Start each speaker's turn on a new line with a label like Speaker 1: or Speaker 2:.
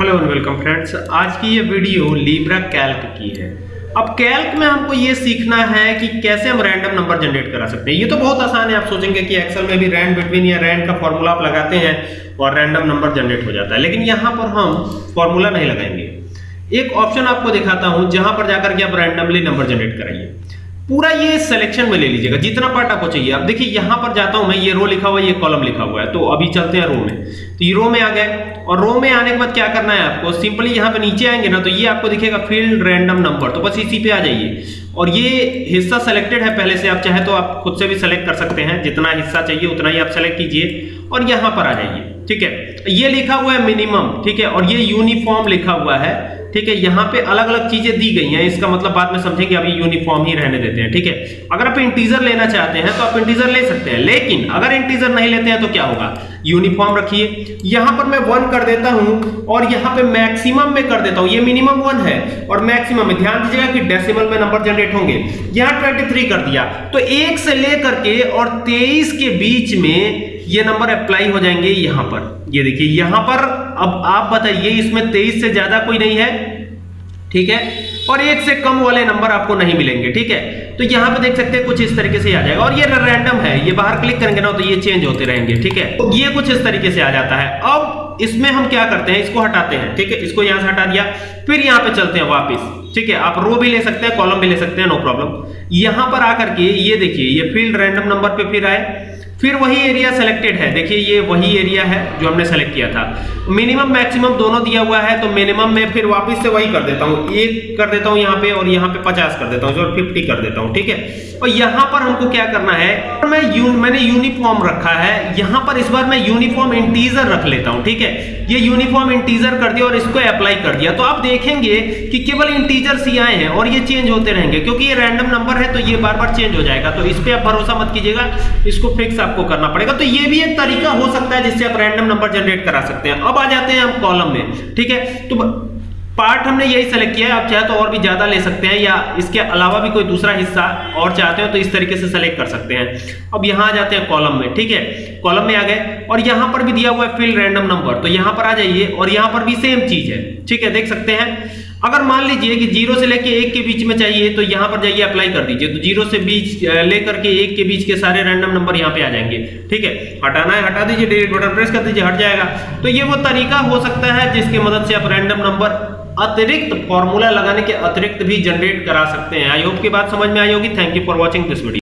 Speaker 1: Hello and welcome friends, आज की ये वीडियो लीब्रा कैल्क की है। अब कैल्क में हमको ये सीखना है कि कैसे हम रैंडम नंबर जनरेट करा सकते हैं। ये तो बहुत आसान है, आप सोचेंगे कि एक्सेल में भी रैंड बिटवीन या रैंड का फॉर्मूला आप लगाते हैं और रैंडम नंबर जनरेट हो जाता है। लेकिन यहाँ पर हम फॉर्मूला नहीं लगाएँगे। एक ऑप्शन आपको दिखाता हूँ, जहाँ पर जाकर के आप रैंडमली नंबर जनरेट कराइए। पूरा ये सिलेक्शन में ले लीजिएगा, जितना पार्ट आपको चाहिए। अब देखिए, यहाँ पर जाता हूँ मैं, ये रो लिखा हुआ है, ये कॉलम लिखा हुआ है तो अभी चलते हैं रो में। तो ये रो में आ गए। और रो में आने के बाद क्या करना है आपको? सिंपली यहाँ पे नीचे आएँगे ना तो ये आपको दिखेगा फ़ील्ड रैंडम नंबर तो बस इसी पे आ जाइए। और ये हिस्सा सेलेक्टेड है पहले से, आप चाहे तो आप खुद से भी सेलेक्ट कर सकते हैं। जितना हिस्सा चाहिए, उतना ही आप सेलेक्ट कीजिए और यहाँ पर आ जाइए, ठीक है? ये लिखा हुआ है मिनिमम ठीक है? और ये यूनिफॉर्म लिखा हुआ है। ठीक है, यहाँ पे अलग अलग चीज़ें दी गई हैं। इसका मतलब बाद में समझेंगे अभी यूनिफॉर्म ही रहने देते हैं, ठीक है? अगर आप इंटीजर लेना चाहते हैं तो आप इंटीजर ले सकते हैं। लेकिन अगर इंटीजर नहीं लेते हैं तो क्या होगा? यूनिफॉर्म रखिए। यहाँ पर मैं वन कर देता हूँ, और यहाँ पे मैक्सिमम में कर देता हूँ। ये मिनिमम वन है, और मैक्सिमम में। ध्यान दीजिएगा कि डेसिमल में नंबर जनरेट होंगे। यहाँ 23 कर दिया। तो एक से लेकर के और 23 के बीच में ये नंबर अप्लाई हो जाएँगे यहाँ पर। ये देखिए, यहाँ पर अब आप बताइए, इसमें 23 से ज़्यादा कोई नहीं है, ठीक है? और एक से कम वाले नंबर आपको नहीं मिलेंगे, ठीक है? तो यहाँ पे देख सकते हैं, कुछ इस तरीके से आ जाएगा। और ये रैंडम है, ये बाहर क्लिक करेंगे ना तो ये चेंज होते रहेंगे, ठीक है? तो ये कुछ इस तरीके से आ जाता है। अब इसमें हम क्या करते हैं, इसको हटाते हैं, ठीक है? इसको यहाँ से हटा दिया, फिर यहाँ पे चलते हैं वापस, ठीक है? आप रो भी ले सकते हैं कॉलम भी ले सकते हैं नो प्रॉब्लम यहाँ पर आकर के ये देखिए, ये फ़ील्ड रैंडम नंबर पे फिर आए। फिर वही एरिया सेलेक्टेड है। देखिए ये वही एरिया है जो हमने सेलेक्ट किया था। मिनिमम मैक्सिमम दोनों दिया हुआ है तो मिनिमम में फिर वापस से वही कर देता हूँ। एक कर देता हूँ यहाँ पे और यहाँ पे पचास कर देता हूँ फिफ्टी कर देता हूँ ठीक है? और यहाँ पर हमको क्या करना है मैं यू, मैंने यूनिफॉर्म रखा है। यहाँ पर इस बार मैं यूनिफॉर्म इंटीजर रख लेता हूँ ठीक है? ये यूनिफॉर्म इंटीजर कर दिया और इसको अप्लाई कर दिया। तो आप देखेंगे कि केवल इंटीजर्स ही आए हैं और ये चेंज होते रहेंगे क्योंकि ये रैंडम नंबर है तो ये बार बार चेंज हो जाएगा। तो इस पर आप भरोसा मत कीजिएगा इसको फिक्स आपको करना पड़ेगा। तो ये भी एक तरीका हो सकता है जिससे आप रैंडम नंबर जनरेट करा सकते हैं। अब आ जाते हैं हम कॉलम में, ठीक है? तो पार्ट हमने यही सेलेक्ट किया है। आप चाहे तो और भी ज़्यादा ले सकते हैं या इसके अलावा भी कोई दूसरा हिस्सा और चाहते हो तो इस तरीके से सेलेक्ट कर सकते हैं। अब यहाँ आ जाते हैं कॉलम में, ठीक है? कॉलम में आ गए और यहाँ पर भी दिया हुआ है फ़ील्ड रैंडम नंबर तो यहाँ पर आ जाइए और यहाँ पर भी सेम चीज़ है, ठीक है? देख सकते हैं? अगर मान लीजिए कि ज़ीरो से लेके एक के बीच में चाहिए तो यहाँ पर जाइए अप्लाई कर दीजिए। तो ज़ीरो से बीच लेकर के एक के बीच के सारे रैंडम नंबर यहाँ पे आ जाएँगे। ठीक है? हटाना है, हटा दीजिए डिलीट बटन प्रेस कर दीजिए, हट जाएगा। तो ये वो तरीका हो सकता है जिसकी मदद से आप रैंडम नंबर अतिरिक्त फॉर्मूला लगाने के अतिरिक्त भी जनरेट करा सकते हैं। आई होप की बात समझ में आई होगी। Thank you for watching this video